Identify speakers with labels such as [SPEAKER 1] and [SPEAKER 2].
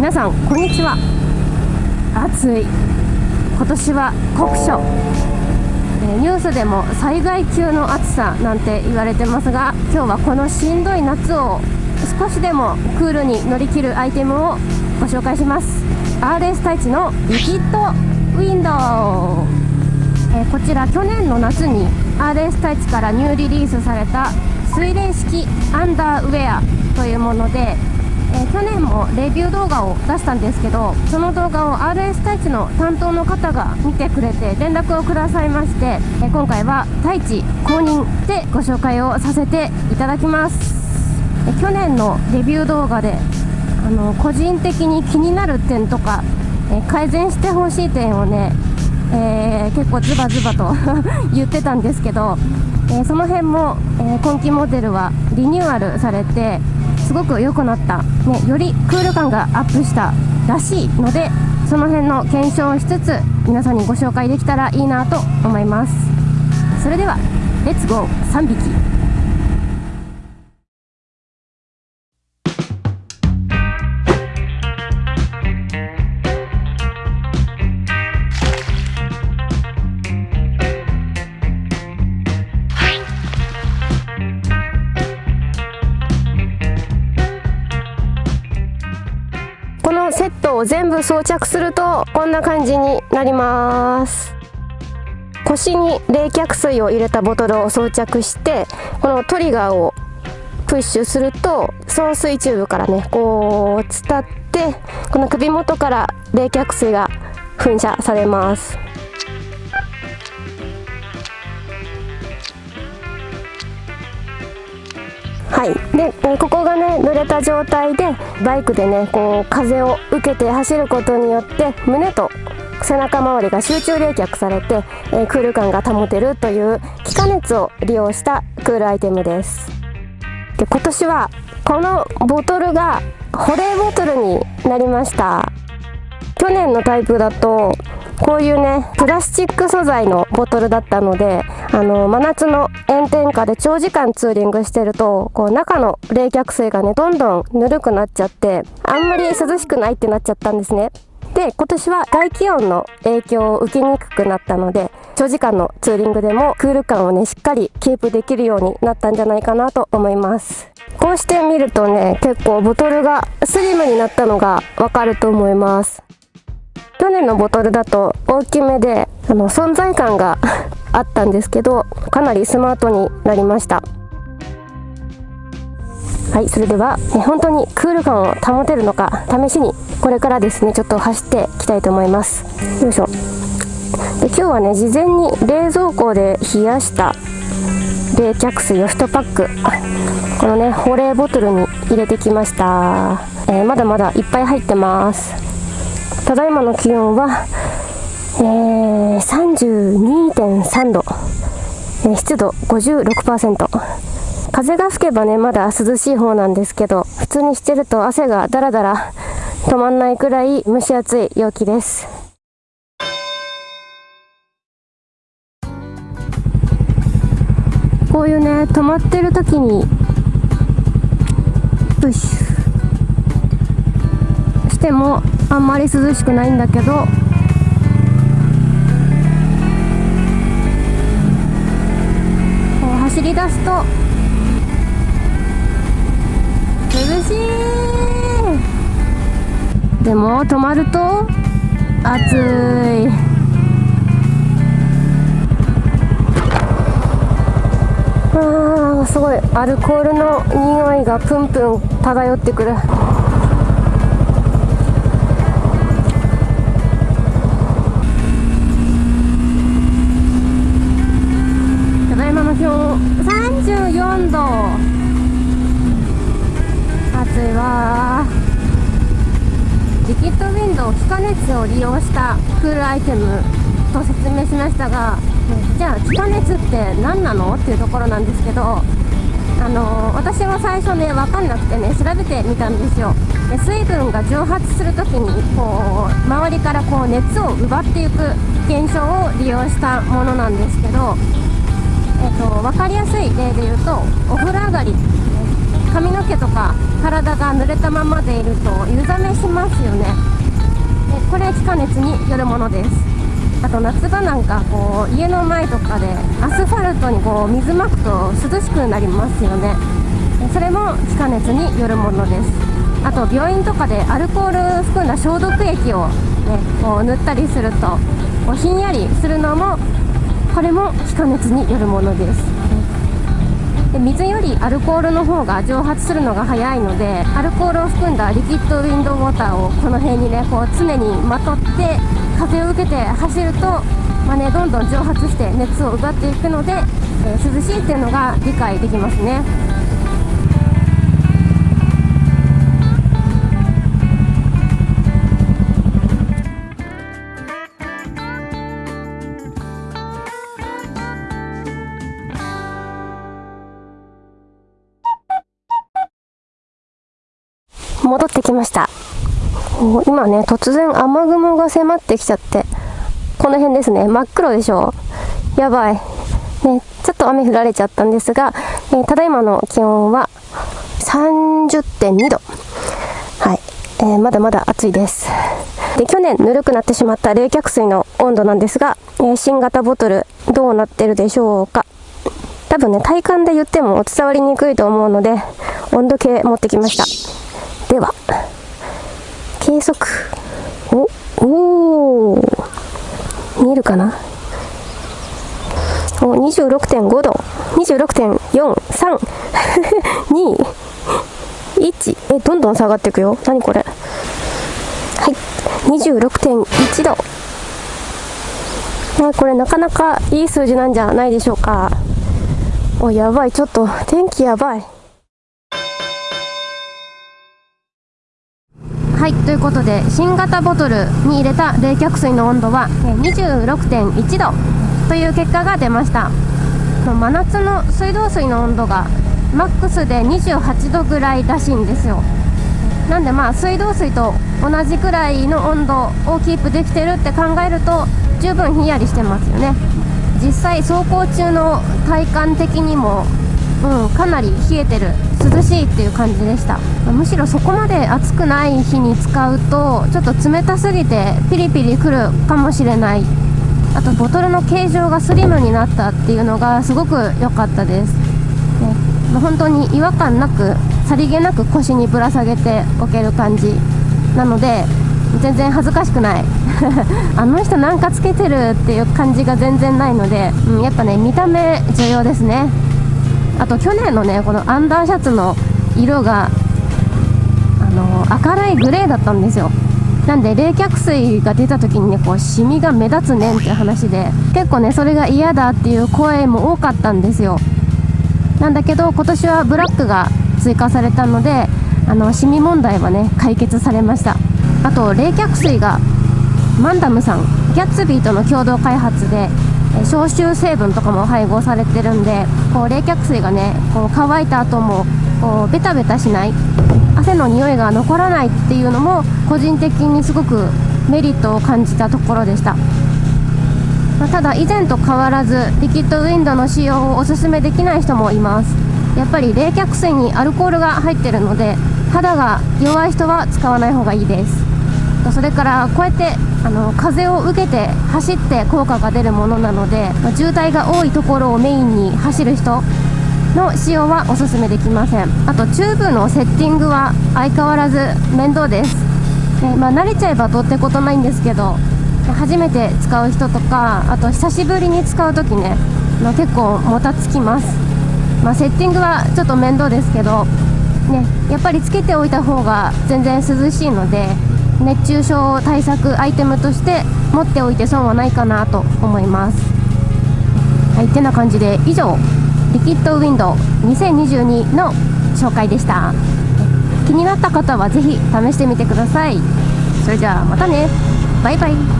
[SPEAKER 1] 皆さんこんにちは。暑い。今年は酷暑。ニュースでも災害級の暑さなんて言われてますが今日はこのしんどい夏を少しでもクールに乗り切るアイテムをご紹介します。RS 太一のリキッドウィンドウ、えこちら去年の夏に RS 太一からニューリリースされた水冷式アンダーウェアというものでえー、去年もレビュー動画を出したんですけどその動画を RS 太一の担当の方が見てくれて連絡をくださいまして、えー、今回は太一公認でご紹介をさせていただきます、えー、去年のレビュー動画であの個人的に気になる点とか、え改善してほしい点をね、え結構ズバズバと 言ってたんですけど、えその辺も、え今期モデルはリニューアルされてすごく良くなった、ね、よりクール感がアップしたらしいのでその辺の検証をしつつ皆さんにご紹介できたらいいなと思います。それではレッツゴー3匹。セットを全部装着するとこんな感じになります。腰に冷却水を入れたボトルを装着してこのトリガーをプッシュすると送水チューブからねこう伝ってこの首元から冷却水が噴射されます。はい。でここがね濡れた状態でバイクでねこう風を受けて走ることによって胸と背中周りが集中冷却されて、えー、クール感が保てるという気化熱を利用したクールアイテムです。で今年はこのボトルが保冷ボトルになりました。去年のタイプだとこういうねプラスチック素材のボトルだったのであの真夏の炎天下で長時間ツーリングしてるとこう中の冷却水がねどんどんぬるくなっちゃってあんまり涼しくないってなっちゃったんですね。で今年は外気温の影響を受けにくくなったので長時間のツーリングでもクール感をねしっかりキープできるようになったんじゃないかなと思います。こうして見るとね結構ボトルがスリムになったのがわかると思います。去年のボトルだと大きめであの存在感があったんですけどかなりスマートになりました。はいそれでは、ね、本当にクール感を保てるのか試しにこれからですねちょっと走っていきたいと思います。よいしょ。で今日はね事前に冷蔵庫で冷やした冷却水を1パックこのね保冷ボトルに入れてきました、えー、まだまだいっぱい入ってます。ただいまの気温は、えー、32.3度、えー、湿度56%風が吹けばねまだ涼しい方なんですけど普通にしてると汗がだらだら止まんないくらい蒸し暑い陽気です。こういうね止まってる時にプッシュしてもあんまり涼しくないんだけど走り出すと。涼しい。でも止まると暑い。あーすごい。アルコールの匂いがプンプン漂ってくる。熱を利用したクールアイテムと説明しましたがじゃあ気化熱って何なの？っていうところなんですけどあの私は最初ね分かんなくてね調べてみたんですよ。で水分が蒸発する時にこう周りからこう熱を奪っていく現象を利用したものなんですけどえーと、分かりやすい例で言うとお風呂上がり髪の毛とか体が濡れたままでいると湯冷めしますよね。これ気化熱によるものです。あと夏場なんかこう家の前とかでアスファルトにこう水まくと涼しくなりますよね。それも気化熱によるものです。あと病院とかでアルコール含んだ消毒液を、ね、こう塗ったりするとこうひんやりするのもこれも気化熱によるものです。水よりアルコールの方が蒸発するのが早いのでアルコールを含んだリキッドウィンドウォーターをこの辺にねこう常にまとって風を受けて走ると、まあね、どんどん蒸発して熱を奪っていくので、えー、涼しいっていうのが理解できますね。戻ってきました。今ね突然雨雲が迫ってきちゃってこの辺ですね。真っ黒でしょやばい、ね、ちょっと雨降られちゃったんですが、えー、ただいまの気温は30.2度はい、えー、まだまだ暑いです。で去年ぬるくなってしまった冷却水の温度なんですが、えー、新型ボトルどうなってるでしょうか。多分ね体感で言っても伝わりにくいと思うので温度計持ってきました。では計測おお見えるかな？お26.5度。26.4321 えどんどん下がっていくよ。何これ？はい。26.1度。ねこれなかなかいい数字なんじゃないでしょうか。おやばい。ちょっと天気やばい。はいということで新型ボトルに入れた冷却水の温度は26.1度という結果が出ました。真夏の水道水の温度がマックスで28度ぐらいらしいんですよ。なんでまあ水道水と同じくらいの温度をキープできてるって考えると十分ひんやりしてますよね。実際走行中の体感的にもうん、かなり冷えてる涼しいっていう感じでした。むしろそこまで暑くない日に使うとちょっと冷たすぎてピリピリくるかもしれない。あとボトルの形状がスリムになったっていうのがすごく良かったです、ねまあ、本当に違和感なくさりげなく腰にぶら下げておける感じなので全然恥ずかしくない。あの人なんかつけてるっていう感じが全然ないので、うん、やっぱね見た目重要ですね。あと去年のねこのアンダーシャツの色があの明るいグレーだったんですよ。なんで冷却水が出た時にねこうシミが目立つねんって話で結構ねそれが嫌だっていう声も多かったんですよ。なんだけど今年はブラックが追加されたのであのシミ問題はね解決されました。あと冷却水がマンダムさんギャッツビーとの共同開発で消臭成分とかも配合されてるんでこう冷却水がねこう乾いた後もこうベタベタしない。汗の匂いが残らないっていうのも個人的にすごくメリットを感じたところでした、まあ、ただ以前と変わらずリキッドウィンドの使用をおすすめできない人もいます。やっぱり冷却水にアルコールが入ってるので肌が弱い人は使わない方がいいです。とそれからこうやってあの風を受けて走って効果が出るものなので、ま、渋滞が多いところをメインに走る人の使用はおすすめできません。あとチューブのセッティングは相変わらず面倒です、でまあ、慣れちゃえばどうってことないんですけど初めて使う人とかあと久しぶりに使う時ね、まあ、結構もたつきます、まあ、セッティングはちょっと面倒ですけどねやっぱりつけておいた方が全然涼しいので熱中症対策アイテムとして持っておいて損はないかなと思います。はいてな感じで以上リキッドウィンドウ2022の紹介でした。気になった方は是非試してみてください。それじゃあまたね。バイバイ。